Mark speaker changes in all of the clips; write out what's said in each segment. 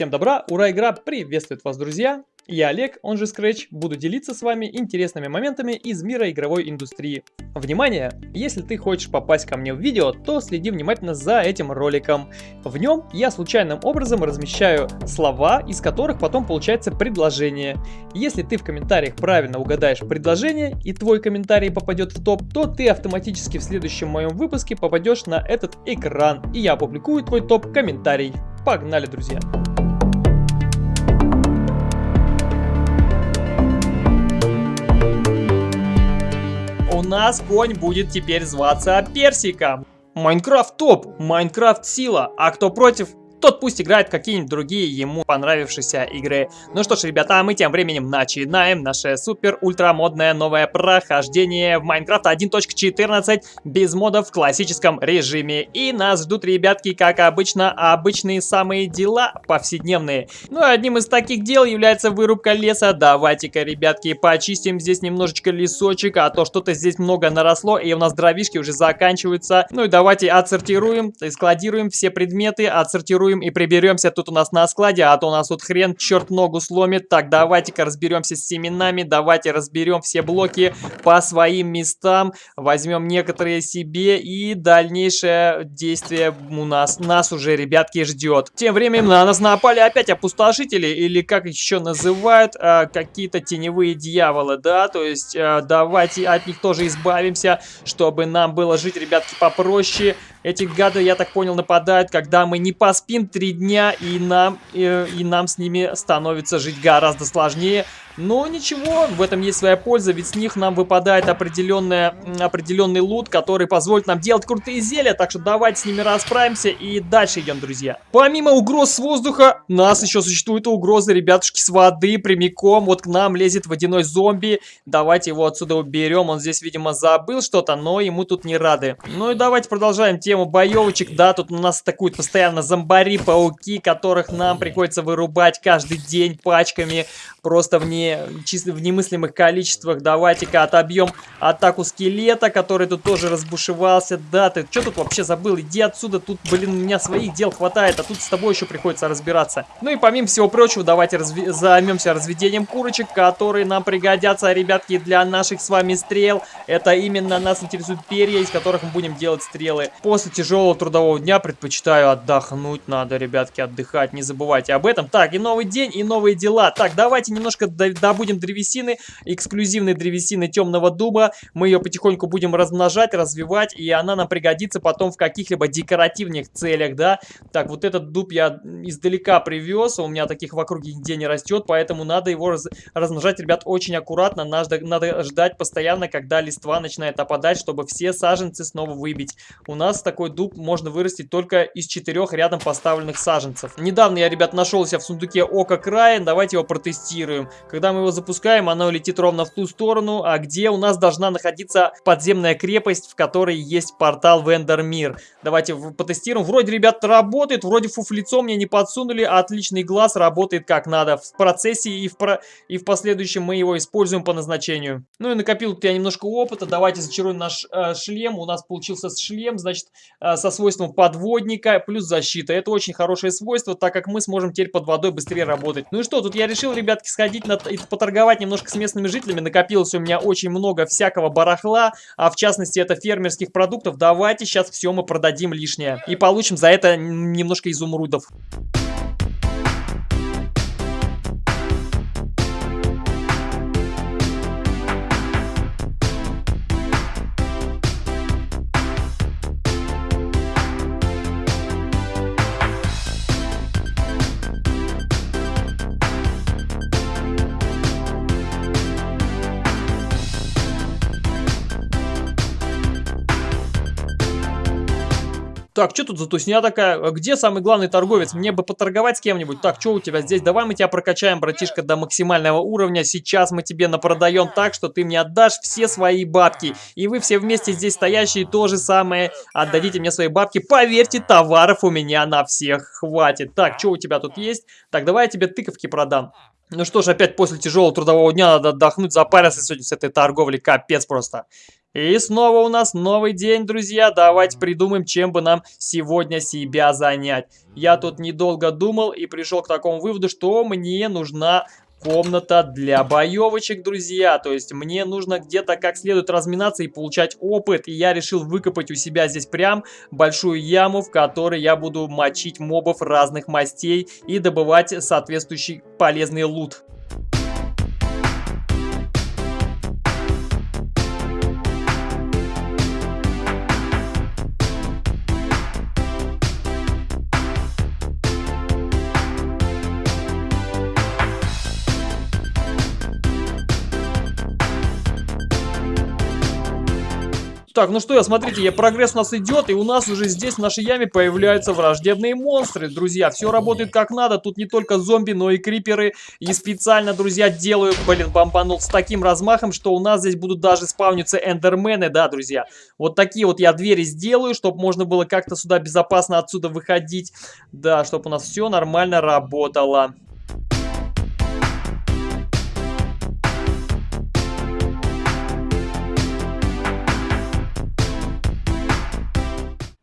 Speaker 1: Всем добра, ура, игра приветствует вас, друзья! Я Олег, он же Scratch, буду делиться с вами интересными моментами из мира игровой индустрии. Внимание! Если ты хочешь попасть ко мне в видео, то следи внимательно за этим роликом. В нем я случайным образом размещаю слова, из которых потом получается предложение. Если ты в комментариях правильно угадаешь предложение и твой комментарий попадет в топ, то ты автоматически в следующем моем выпуске попадешь на этот экран, и я опубликую твой топ-комментарий. Погнали, друзья! Нас конь будет теперь зваться Персиком. Майнкрафт топ, Майнкрафт сила, а кто против, тот пусть играет какие-нибудь другие ему понравившиеся игры. Ну что ж, ребята, мы тем временем начинаем наше супер-ультра модное новое прохождение в Майнкрафт 1.14 без модов в классическом режиме. И нас ждут, ребятки, как обычно, обычные самые дела повседневные. Ну и одним из таких дел является вырубка леса. Давайте-ка, ребятки, почистим здесь немножечко лесочек, а то что-то здесь много наросло, и у нас дровишки уже заканчиваются. Ну и давайте отсортируем, складируем все предметы, отсортируем припаркуем и приберемся тут у нас на складе, а то у нас тут хрен черт ногу сломит. Так, давайте-ка разберемся с семенами, давайте разберем все блоки по своим местам, возьмем некоторые себе и дальнейшее действие у нас, нас уже, ребятки, ждет. Тем временем на нас напали опять опустошители, или как еще называют, э, какие-то теневые дьяволы, да, то есть э, давайте от них тоже избавимся, чтобы нам было жить, ребятки, попроще. Эти гады, я так понял, нападают, когда мы не поспим три дня, и нам, и, э, и нам с ними становится жить гораздо сложнее. Но ничего, в этом есть своя польза, ведь с них нам выпадает определенная, определенный лут, который позволит нам делать крутые зелья, так что давайте с ними расправимся и дальше идем, друзья. Помимо угроз с воздуха, нас еще существуют угрозы, ребятушки, с воды прямиком. Вот к нам лезет водяной зомби, давайте его отсюда уберем, он здесь, видимо, забыл что-то, но ему тут не рады. Ну и давайте продолжаем тему боевочек, да, тут у нас атакуют постоянно зомбари-пауки, которых нам приходится вырубать каждый день пачками, просто в не в немыслимых количествах. Давайте-ка отобьем атаку скелета, который тут тоже разбушевался. Да, ты что тут вообще забыл? Иди отсюда, тут, блин, у меня своих дел хватает, а тут с тобой еще приходится разбираться. Ну и помимо всего прочего, давайте разви займемся разведением курочек, которые нам пригодятся, ребятки, для наших с вами стрел. Это именно нас интересуют перья, из которых мы будем делать стрелы. После тяжелого трудового дня предпочитаю отдохнуть. Надо, ребятки, отдыхать, не забывайте об этом. Так, и новый день, и новые дела. Так, давайте немножко добудем древесины, эксклюзивной древесины темного дуба. Мы ее потихоньку будем размножать, развивать, и она нам пригодится потом в каких-либо декоративных целях, да. Так, вот этот дуб я издалека привез, у меня таких в округе нигде не растет, поэтому надо его раз размножать, ребят, очень аккуратно. Надо, надо ждать постоянно, когда листва начинает опадать, чтобы все саженцы снова выбить. У нас такой дуб можно вырастить только из четырех рядом поставленных саженцев. Недавно я, ребят, нашел себя в сундуке Ока Края, давайте его протестируем. Когда мы его запускаем, оно летит ровно в ту сторону, а где у нас должна находиться подземная крепость, в которой есть портал в Эндермир. Давайте потестируем. Вроде, ребята, работает, вроде фуфлицо мне не подсунули, отличный глаз работает как надо. В процессе и в, про... и в последующем мы его используем по назначению. Ну и накопил тут я немножко опыта. Давайте зачаруем наш э, шлем. У нас получился шлем, значит, э, со свойством подводника плюс защита. Это очень хорошее свойство, так как мы сможем теперь под водой быстрее работать. Ну и что, тут я решил, ребятки, сходить на поторговать немножко с местными жителями. Накопилось у меня очень много всякого барахла, а в частности это фермерских продуктов. Давайте сейчас все мы продадим лишнее и получим за это немножко изумрудов. Так, что тут за тусня такая? Где самый главный торговец? Мне бы поторговать с кем-нибудь. Так, что у тебя здесь? Давай мы тебя прокачаем, братишка, до максимального уровня. Сейчас мы тебе напродаем так, что ты мне отдашь все свои бабки. И вы все вместе здесь стоящие то же самое. Отдадите мне свои бабки. Поверьте, товаров у меня на всех хватит. Так, что у тебя тут есть? Так, давай я тебе тыковки продам. Ну что ж, опять после тяжелого трудового дня надо отдохнуть, запариться сегодня с этой торговлей, капец просто. И снова у нас новый день, друзья. Давайте придумаем, чем бы нам сегодня себя занять. Я тут недолго думал и пришел к такому выводу, что мне нужна комната для боевочек, друзья. То есть мне нужно где-то как следует разминаться и получать опыт. И я решил выкопать у себя здесь прям большую яму, в которой я буду мочить мобов разных мастей и добывать соответствующий полезный лут. Так, ну что, смотрите, я, прогресс у нас идет, и у нас уже здесь в нашей яме появляются враждебные монстры, друзья. Все работает как надо, тут не только зомби, но и криперы. И специально, друзья, делаю, блин, бомбанул с таким размахом, что у нас здесь будут даже спавниться эндермены, да, друзья. Вот такие вот я двери сделаю, чтобы можно было как-то сюда безопасно отсюда выходить. Да, чтобы у нас все нормально работало.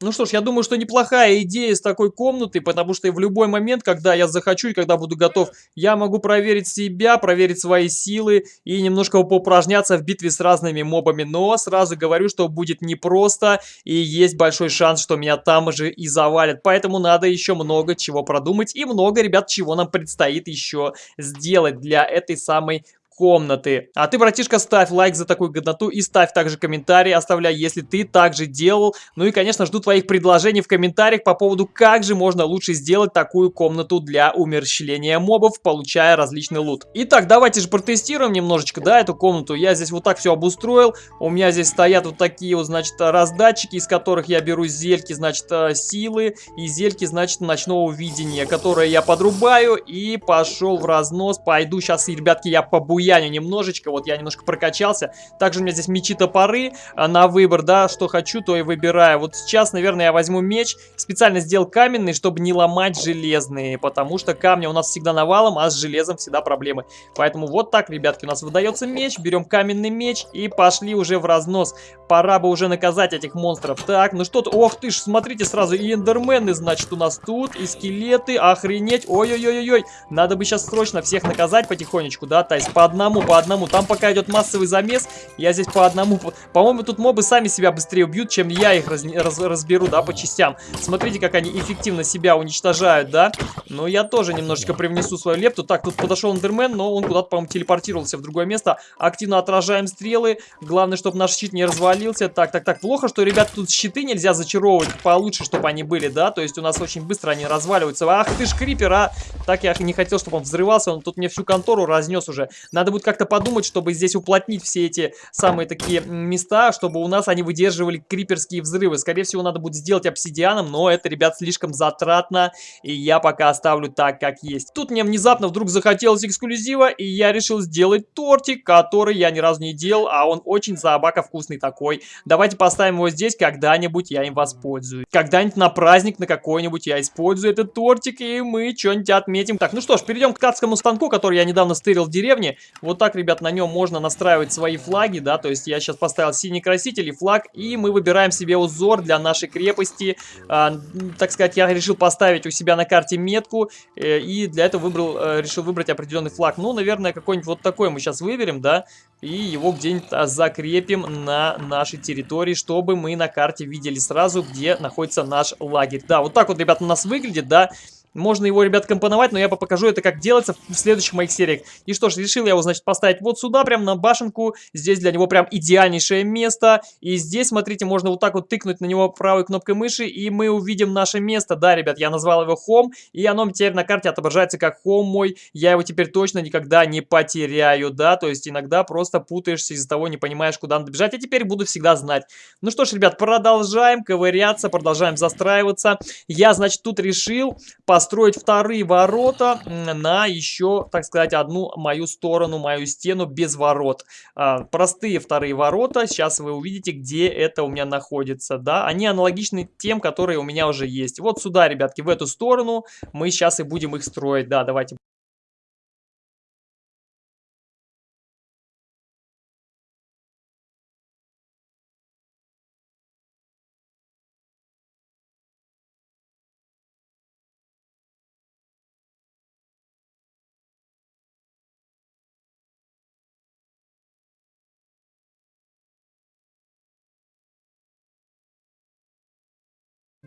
Speaker 1: Ну что ж, я думаю, что неплохая идея с такой комнаты, потому что в любой момент, когда я захочу и когда буду готов, я могу проверить себя, проверить свои силы и немножко поупражняться в битве с разными мобами. Но сразу говорю, что будет непросто и есть большой шанс, что меня там же и завалят. Поэтому надо еще много чего продумать и много, ребят, чего нам предстоит еще сделать для этой самой комнаты. А ты, братишка, ставь лайк за такую годноту и ставь также комментарий, оставляй, если ты также делал. Ну и, конечно, жду твоих предложений в комментариях по поводу, как же можно лучше сделать такую комнату для умерщвления мобов, получая различный лут. Итак, давайте же протестируем немножечко, да, эту комнату. Я здесь вот так все обустроил. У меня здесь стоят вот такие вот, значит, раздатчики, из которых я беру зельки, значит, э, силы и зельки, значит, ночного видения, которые я подрубаю и пошел в разнос. Пойду сейчас, ребятки, я побую буяню немножечко, вот я немножко прокачался. Также у меня здесь мечи-топоры а, на выбор, да, что хочу, то и выбираю. Вот сейчас, наверное, я возьму меч, специально сделал каменный, чтобы не ломать железные, потому что камня у нас всегда навалом, а с железом всегда проблемы. Поэтому вот так, ребятки, у нас выдается меч, берем каменный меч и пошли уже в разнос. Пора бы уже наказать этих монстров. Так, ну что-то, ох ты ж, смотрите сразу, и эндермены, значит, у нас тут, и скелеты, охренеть, ой-ой-ой-ой, надо бы сейчас срочно всех наказать потихонечку, да, есть по одному, по одному. Там пока идет массовый замес, я здесь по одному. По-моему, тут мобы сами себя быстрее убьют, чем я их раз, раз, разберу, да, по частям. Смотрите, как они эффективно себя уничтожают, да. Но я тоже немножечко привнесу свою лепту. Так, тут подошел Эндермен, но он куда-то, по-моему, телепортировался в другое место. Активно отражаем стрелы. Главное, чтобы наш щит не развалился. Так, так, так. Плохо, что, ребят, тут щиты нельзя зачаровывать получше, чтобы они были, да. То есть у нас очень быстро они разваливаются. Ах ты ж крипер, а! Так я не хотел, чтобы он взрывался. Он тут мне всю контору разнес уже. Надо надо будет как-то подумать, чтобы здесь уплотнить все эти самые такие места, чтобы у нас они выдерживали криперские взрывы. Скорее всего, надо будет сделать обсидианом, но это, ребят, слишком затратно, и я пока оставлю так, как есть. Тут мне внезапно вдруг захотелось эксклюзива, и я решил сделать тортик, который я ни разу не делал, а он очень забака вкусный такой. Давайте поставим его здесь, когда-нибудь я им воспользуюсь. Когда-нибудь на праздник на какой-нибудь я использую этот тортик, и мы что-нибудь отметим. Так, ну что ж, перейдем к ткацкому станку, который я недавно стырил в деревне. Вот так, ребят, на нем можно настраивать свои флаги, да, то есть я сейчас поставил синий краситель и флаг, и мы выбираем себе узор для нашей крепости. А, так сказать, я решил поставить у себя на карте метку, э, и для этого выбрал, э, решил выбрать определенный флаг. Ну, наверное, какой-нибудь вот такой мы сейчас выберем, да, и его где-нибудь а, закрепим на нашей территории, чтобы мы на карте видели сразу, где находится наш лагерь. Да, вот так вот, ребят, у нас выглядит, да, можно его, ребят, компоновать, но я покажу это, как делается в следующих моих сериях. И что ж, решил я его, значит, поставить вот сюда, прям на башенку. Здесь для него прям идеальнейшее место. И здесь, смотрите, можно вот так вот тыкнуть на него правой кнопкой мыши, и мы увидим наше место. Да, ребят, я назвал его Home, и оно теперь на карте отображается как Home мой. Я его теперь точно никогда не потеряю, да, то есть иногда просто путаешься из-за того, не понимаешь, куда надо бежать. А теперь буду всегда знать. Ну что ж, ребят, продолжаем ковыряться, продолжаем застраиваться. Я, значит, тут решил поставить построить вторые ворота на еще, так сказать, одну мою сторону, мою стену без ворот. А, простые вторые ворота, сейчас вы увидите, где это у меня находится, да. Они аналогичны тем, которые у меня уже есть. Вот сюда, ребятки, в эту сторону мы сейчас и будем их строить, да, давайте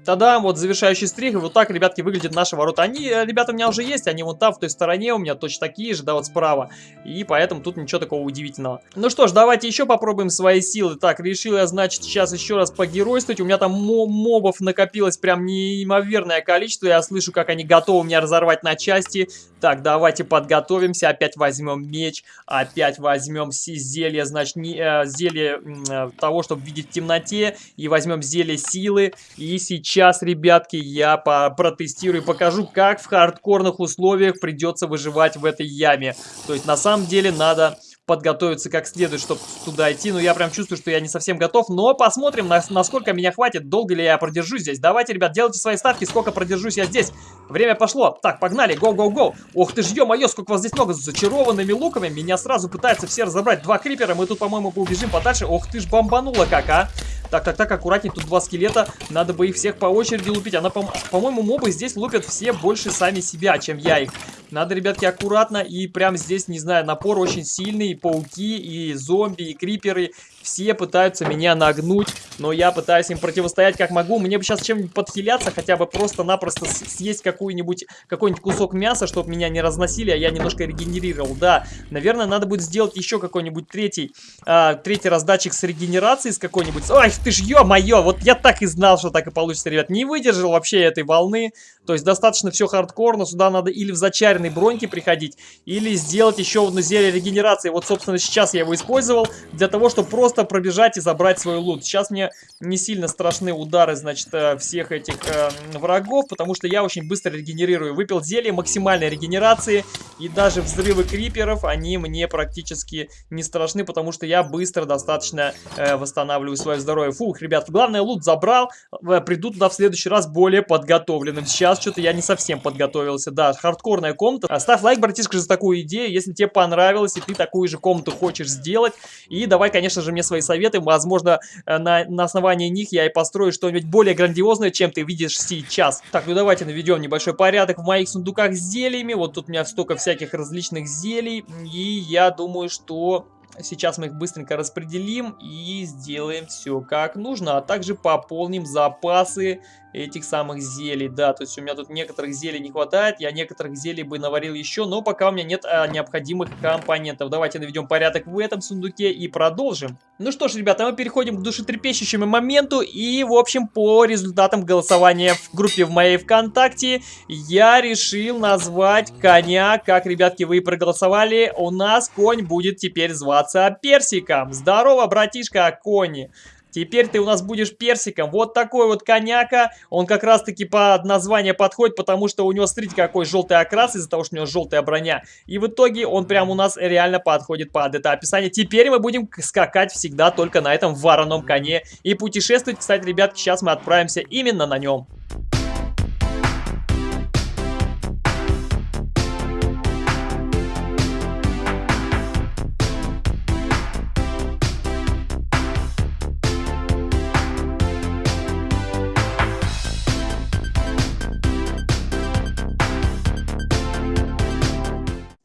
Speaker 1: Тогда вот завершающий стрих, и вот так, ребятки, выглядят наши ворота. Они, э, ребята, у меня уже есть, они вон там, в той стороне, у меня точно такие же, да, вот справа. И поэтому тут ничего такого удивительного. Ну что ж, давайте еще попробуем свои силы. Так, решил я, значит, сейчас еще раз погеройствовать. У меня там мобов накопилось прям неимоверное количество. Я слышу, как они готовы меня разорвать на части. Так, давайте подготовимся. Опять возьмем меч, опять возьмем зелье, значит, не, э, зелье э, того, чтобы видеть в темноте. И возьмем зелье силы. И сейчас сейчас, ребятки, я протестирую и покажу, как в хардкорных условиях придется выживать в этой яме. То есть, на самом деле, надо подготовиться как следует, чтобы туда идти. Но я прям чувствую, что я не совсем готов. Но посмотрим, на, насколько меня хватит, долго ли я продержусь здесь. Давайте, ребят, делайте свои ставки, сколько продержусь я здесь. Время пошло. Так, погнали, гоу-гоу-гоу. Ох ты ж, ё-моё, сколько вас здесь много с зачарованными луками. Меня сразу пытаются все разобрать. Два крипера, мы тут, по-моему, побежим подальше. Ох ты ж, бомбануло как, а. Так, так, так, аккуратней, тут два скелета. Надо бы их всех по очереди лупить. Она, по-моему, по мобы здесь лупят все больше сами себя, чем я их. Надо, ребятки, аккуратно. И прям здесь, не знаю, напор очень сильный. И пауки, и зомби, и криперы. Все пытаются меня нагнуть, но я пытаюсь им противостоять как могу. Мне бы сейчас чем-нибудь подхиляться, хотя бы просто-напросто съесть какой-нибудь какой-нибудь кусок мяса, чтобы меня не разносили, а я немножко регенерировал. Да, наверное, надо будет сделать еще какой-нибудь третий, а, третий раздатчик с регенерацией, с какой-нибудь... Ай, ты ж ё-моё, вот я так и знал, что так и получится, ребят. Не выдержал вообще этой волны. То есть достаточно все хардкорно, сюда надо или в зачаренной броньке приходить, или сделать еще одно зелье регенерации. Вот, собственно, сейчас я его использовал для того, чтобы просто пробежать и забрать свой лут. Сейчас мне не сильно страшны удары, значит, э, всех этих э, врагов, потому что я очень быстро регенерирую. Выпил зелье максимальной регенерации, и даже взрывы криперов, они мне практически не страшны, потому что я быстро достаточно э, восстанавливаю свое здоровье. Фух, ребят, главное, лут забрал, э, приду туда в следующий раз более подготовленным. Сейчас что-то я не совсем подготовился. Да, хардкорная комната. Ставь лайк, братишка, за такую идею, если тебе понравилось, и ты такую же комнату хочешь сделать. И давай, конечно же, мне свои советы. Возможно, э, на, на основании них я и построю что-нибудь более грандиозное, чем ты видишь сейчас. Так, ну давайте наведем небольшой порядок в моих сундуках с зельями. Вот тут у меня столько всяких различных зелий. И я думаю, что Сейчас мы их быстренько распределим и сделаем все как нужно. А также пополним запасы этих самых зелий. Да, то есть у меня тут некоторых зелий не хватает. Я некоторых зелий бы наварил еще, но пока у меня нет а, необходимых компонентов. Давайте наведем порядок в этом сундуке и продолжим. Ну что ж, ребята, мы переходим к душетрепещущему моменту. И, в общем, по результатам голосования в группе в моей ВКонтакте, я решил назвать коня, как, ребятки, вы проголосовали. У нас конь будет теперь зваться Персиком. Здорово, братишка, кони. Теперь ты у нас будешь персиком. Вот такой вот коняка. Он как раз-таки под название подходит, потому что у него, смотрите, какой желтый окрас из-за того, что у него желтая броня. И в итоге он прям у нас реально подходит под это описание. Теперь мы будем скакать всегда только на этом вороном коне. И путешествовать, кстати, ребятки, сейчас мы отправимся именно на нем.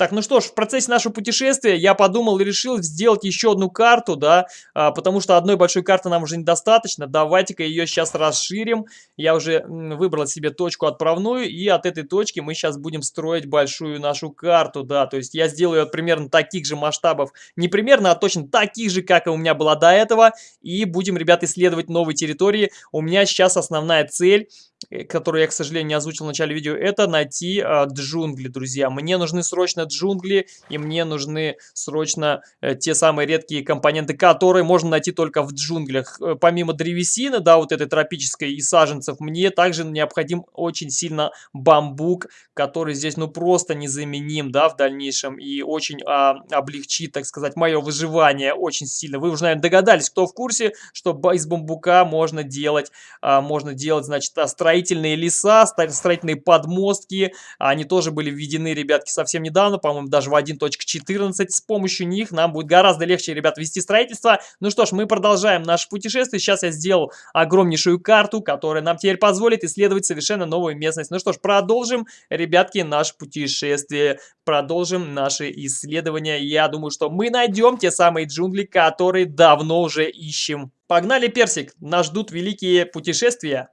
Speaker 1: Так, ну что ж, в процессе нашего путешествия я подумал и решил сделать еще одну карту, да, а, потому что одной большой карты нам уже недостаточно. Давайте-ка ее сейчас расширим. Я уже выбрал себе точку отправную, и от этой точки мы сейчас будем строить большую нашу карту, да. То есть я сделаю ее примерно таких же масштабов, не примерно, а точно таких же, как и у меня была до этого. И будем, ребят, исследовать новые территории. У меня сейчас основная цель Э, которую я, к сожалению, не озвучил в начале видео, это найти э, джунгли, друзья. Мне нужны срочно джунгли, и мне нужны срочно э, те самые редкие компоненты, которые можно найти только в джунглях. Э, помимо древесины, да, вот этой тропической и саженцев, мне также необходим очень сильно бамбук, который здесь, ну, просто незаменим, да, в дальнейшем, и очень э, облегчит, так сказать, мое выживание очень сильно. Вы уже, наверное, догадались, кто в курсе, что из бамбука можно делать, э, можно делать, значит, строительство строительные леса, строительные подмостки. Они тоже были введены, ребятки, совсем недавно, по-моему, даже в 1.14. С помощью них нам будет гораздо легче, ребят, вести строительство. Ну что ж, мы продолжаем наше путешествие. Сейчас я сделал огромнейшую карту, которая нам теперь позволит исследовать совершенно новую местность. Ну что ж, продолжим, ребятки, наше путешествие. Продолжим наши исследования. Я думаю, что мы найдем те самые джунгли, которые давно уже ищем. Погнали, Персик! Нас ждут великие путешествия.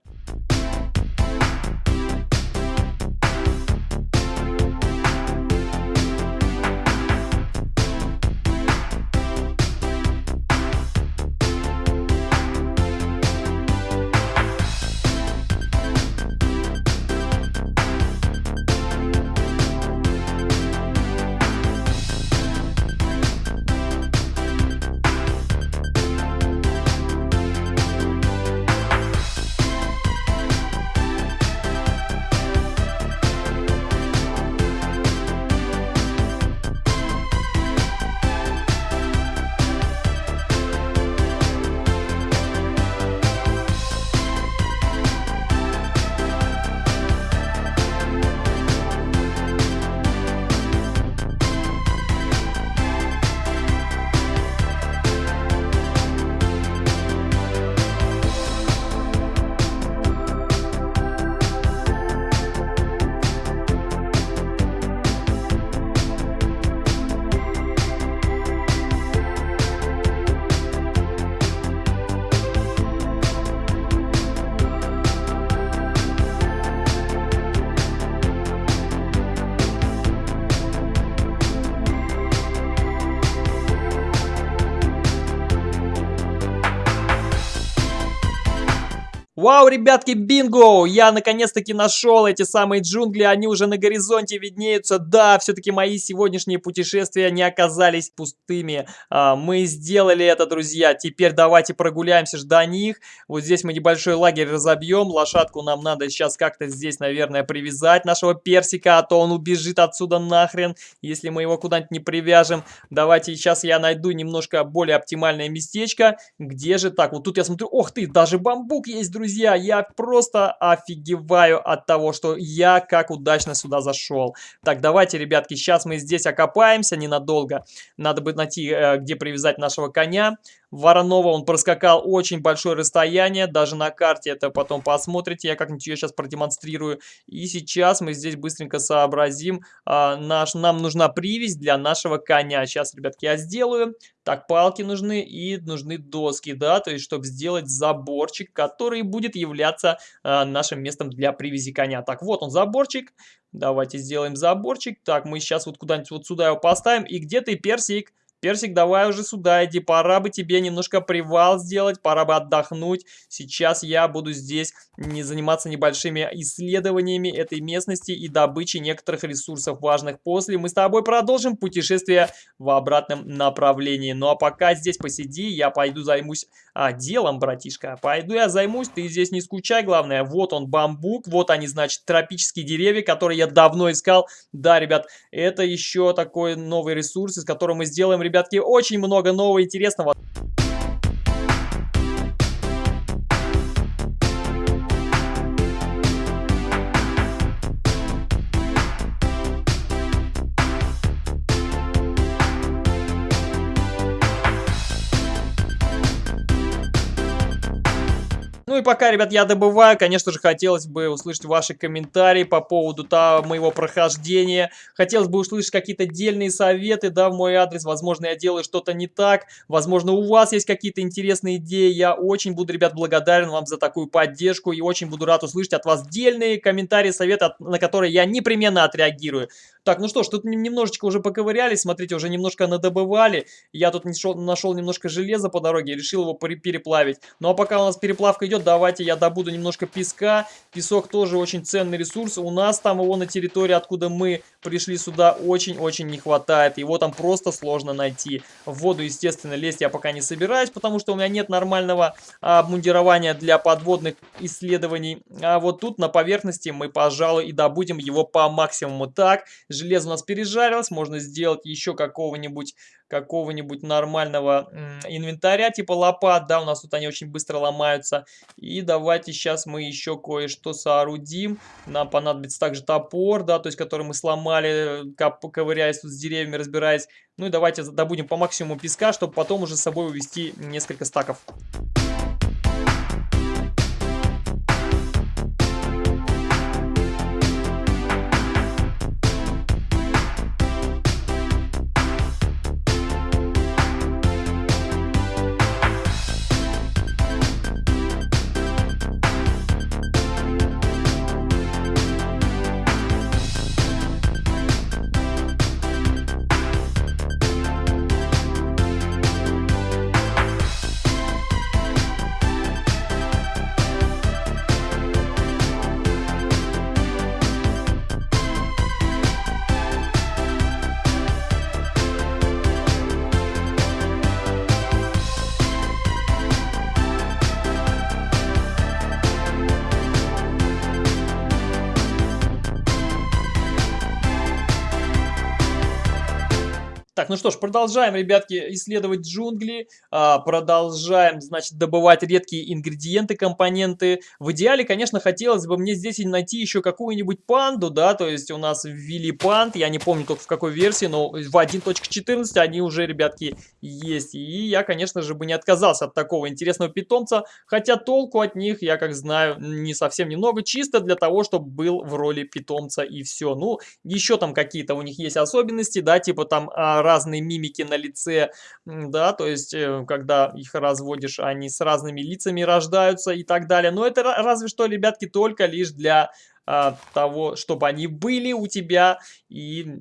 Speaker 1: Вау, ребятки, бинго! Я наконец-таки нашел эти самые джунгли, они уже на горизонте виднеются. Да, все-таки мои сегодняшние путешествия не оказались пустыми. А, мы сделали это, друзья. Теперь давайте прогуляемся до них. Вот здесь мы небольшой лагерь разобьем. Лошадку нам надо сейчас как-то здесь, наверное, привязать, нашего персика, а то он убежит отсюда нахрен, если мы его куда-нибудь не привяжем. Давайте сейчас я найду немножко более оптимальное местечко. Где же так? Вот тут я смотрю, ох ты, даже бамбук есть, друзья друзья, я просто офигеваю от того, что я как удачно сюда зашел. Так, давайте, ребятки, сейчас мы здесь окопаемся ненадолго. Надо бы найти, э, где привязать нашего коня. Воронова он проскакал очень большое расстояние, даже на карте это потом посмотрите, я как-нибудь ее сейчас продемонстрирую. И сейчас мы здесь быстренько сообразим, а, наш, нам нужна привязь для нашего коня. Сейчас, ребятки, я сделаю. Так, палки нужны и нужны доски, да, то есть, чтобы сделать заборчик, который будет являться а, нашим местом для привязи коня. Так, вот он заборчик, давайте сделаем заборчик. Так, мы сейчас вот куда-нибудь вот сюда его поставим. И где ты, персик? Персик, давай уже сюда иди, пора бы тебе немножко привал сделать, пора бы отдохнуть. Сейчас я буду здесь не заниматься небольшими исследованиями этой местности и добычей некоторых ресурсов важных. После мы с тобой продолжим путешествие в обратном направлении. Ну а пока здесь посиди, я пойду займусь а, делом, братишка. Пойду я займусь, ты здесь не скучай, главное. Вот он бамбук, вот они, значит, тропические деревья, которые я давно искал. Да, ребят, это еще такой новый ресурс, из которого мы сделаем, ребятки, очень много нового интересного. Пока, ребят, я добываю, конечно же, хотелось бы услышать ваши комментарии по поводу того, моего прохождения. Хотелось бы услышать какие-то дельные советы, да, в мой адрес. Возможно, я делаю что-то не так. Возможно, у вас есть какие-то интересные идеи. Я очень буду, ребят, благодарен вам за такую поддержку и очень буду рад услышать от вас дельные комментарии, советы, на которые я непременно отреагирую. Так, ну что ж, тут немножечко уже поковырялись, смотрите, уже немножко надобывали. Я тут нашел, нашел немножко железа по дороге, решил его переплавить. Ну а пока у нас переплавка идет, давайте я добуду немножко песка. Песок тоже очень ценный ресурс. У нас там его на территории, откуда мы пришли сюда, очень-очень не хватает. Его там просто сложно найти. В воду, естественно, лезть я пока не собираюсь, потому что у меня нет нормального обмундирования для подводных исследований. А вот тут на поверхности мы, пожалуй, и добудем его по максимуму. Так, железо у нас пережарилось, можно сделать еще какого-нибудь какого-нибудь нормального инвентаря, типа лопат, да, у нас тут они очень быстро ломаются. И давайте сейчас мы еще кое-что соорудим. Нам понадобится также топор, да, то есть который мы сломали, ковыряясь тут с деревьями, разбираясь. Ну и давайте добудем по максимуму песка, чтобы потом уже с собой увезти несколько стаков. Так, ну что ж, продолжаем, ребятки, исследовать джунгли, а, продолжаем, значит, добывать редкие ингредиенты, компоненты. В идеале, конечно, хотелось бы мне здесь найти еще какую-нибудь панду, да, то есть у нас ввели панд, я не помню только в какой версии, но в 1.14 они уже, ребятки, есть. И я, конечно же, бы не отказался от такого интересного питомца, хотя толку от них, я как знаю, не совсем немного, чисто для того, чтобы был в роли питомца и все. Ну, еще там какие-то у них есть особенности, да, типа там а, разные мимики на лице, да, то есть, э, когда их разводишь, они с разными лицами рождаются и так далее. Но это разве что, ребятки, только лишь для а, того, чтобы они были у тебя и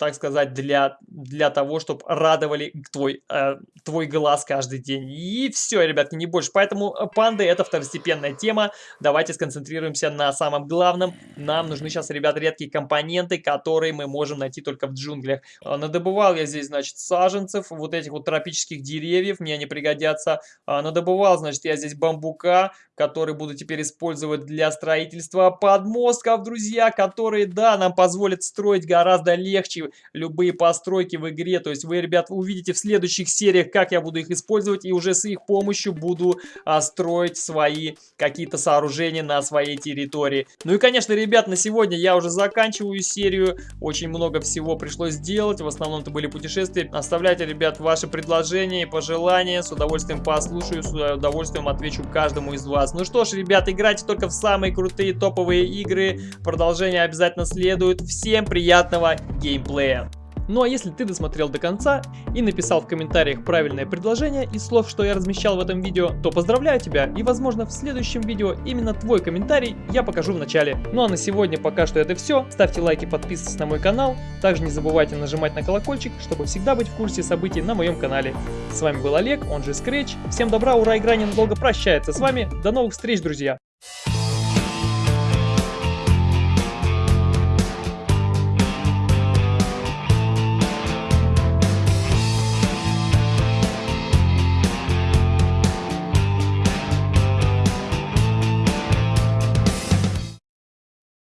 Speaker 1: так сказать, для, для того, чтобы радовали твой, э, твой глаз каждый день. И все, ребятки, не больше. Поэтому э, панды это второстепенная тема. Давайте сконцентрируемся на самом главном. Нам нужны сейчас, ребят, редкие компоненты, которые мы можем найти только в джунглях. Э, надобывал я здесь, значит, саженцев, вот этих вот тропических деревьев, мне они пригодятся. Э, надобывал, значит, я здесь бамбука, который буду теперь использовать для строительства подмостков, друзья, которые, да, нам позволят строить гораздо легче любые постройки в игре. То есть вы, ребят, увидите в следующих сериях, как я буду их использовать, и уже с их помощью буду а, строить свои какие-то сооружения на своей территории. Ну и, конечно, ребят, на сегодня я уже заканчиваю серию. Очень много всего пришлось сделать. В основном это были путешествия. Оставляйте, ребят, ваши предложения и пожелания. С удовольствием послушаю, с удовольствием отвечу каждому из вас. Ну что ж, ребят, играйте только в самые крутые топовые игры. Продолжение обязательно следует. Всем приятного геймплея! Плея. Ну а если ты досмотрел до конца и написал в комментариях правильное предложение из слов, что я размещал в этом видео, то поздравляю тебя и возможно в следующем видео именно твой комментарий я покажу в начале. Ну а на сегодня пока что это все. Ставьте лайки, подписывайтесь на мой канал. Также не забывайте нажимать на колокольчик, чтобы всегда быть в курсе событий на моем канале. С вами был Олег, он же Scratch. Всем добра, ура, игра ненадолго прощается с вами. До новых встреч, друзья!